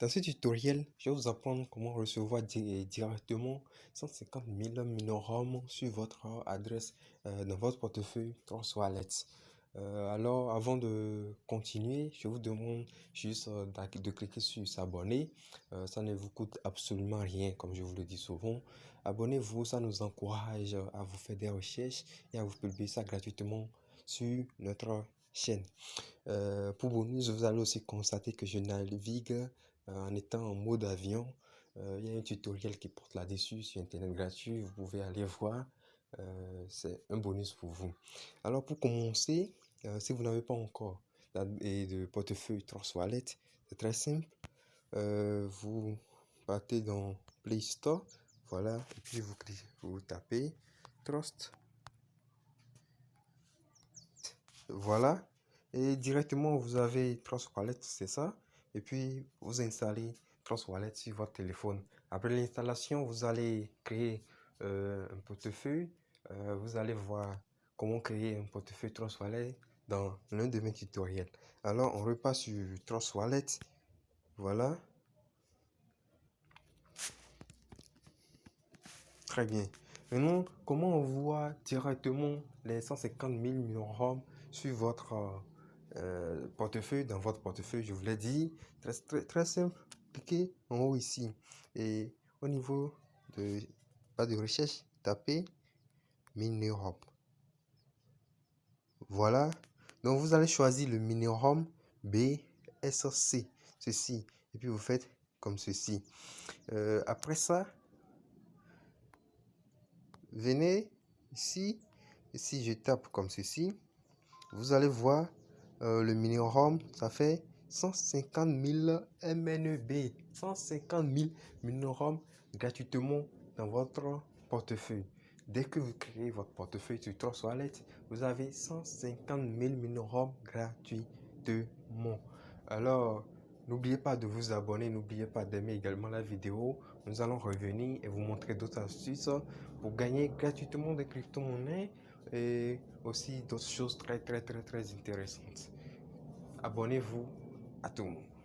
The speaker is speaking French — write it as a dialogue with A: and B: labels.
A: Dans ce tutoriel, je vais vous apprendre comment recevoir directement 150 000 minorum sur votre adresse euh, dans votre portefeuille Trust Wallet. Euh, alors, avant de continuer, je vous demande juste euh, de cliquer sur s'abonner. ça ne vous coûte absolument rien, comme je vous le dis souvent. Abonnez-vous, ça nous encourage à vous faire des recherches et à vous publier ça gratuitement sur notre chaîne. pour bonus, vous allez aussi constater que je navigue euh, en étant en mode avion. Euh, il y a un tutoriel qui porte là-dessus sur Internet gratuit. Vous pouvez aller voir. Euh, c'est un bonus pour vous. Alors pour commencer, si vous n'avez pas encore de portefeuille Trust Wallet, c'est très simple. vous partez dans Play Store, voilà, et puis vous, vous tapez Trust. Voilà, et directement vous avez Trust Wallet, c'est ça? Et puis vous installez Trust Wallet sur votre téléphone. Après l'installation, vous allez créer euh, un portefeuille. Euh, vous allez voir comment créer un portefeuille Trust Wallet dans l'un de mes tutoriels. Alors, on repasse sur Trust Wallet. Voilà. Très bien. Maintenant, comment on voit directement les 150 000 millions sur votre euh, portefeuille, dans votre portefeuille, je vous l'ai dit, très, très, simple, cliquez en haut ici. Et au niveau de pas de recherche, tapez Minirom. Voilà, donc vous allez choisir le Minirom BSC, ceci, et puis vous faites comme ceci. Euh, après ça, venez ici, si je tape comme ceci, vous allez voir euh, le mini-ROM, ça fait 150 000 MNB. 150 000 mini-ROM gratuitement dans votre portefeuille. Dès que vous créez votre portefeuille sur Trust Wallet, vous avez 150 000 mini-ROM gratuitement. Alors, n'oubliez pas de vous abonner, n'oubliez pas d'aimer également la vidéo. Nous allons revenir et vous montrer d'autres astuces pour gagner gratuitement des crypto-monnaies et aussi d'autres choses très très très très intéressantes. Abonnez-vous à tout le monde.